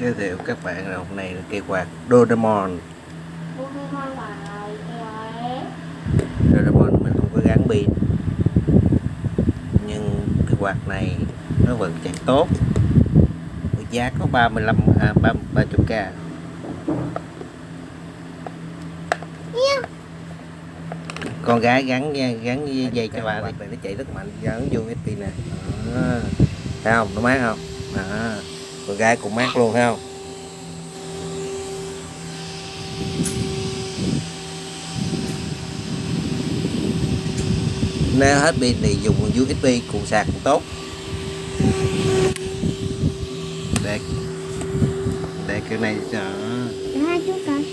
giới thiệu các bạn là hôm nay là cây quạt Doraemon. Doraemon mình không có gắn pin. Nhưng cái quạt này nó vẫn chạy tốt. Giá có 35 à 30 30k con gái gắn gắn dây, cho bà này nó chạy rất mạnh gắn vô cái pin nè. Đó. thấy không? Nó mát không? Đó con gái cũng mát luôn ha không? Nếu hết pin thì dùng USB cùng sạc cũng tốt. Để để cái này đó hai chút coi.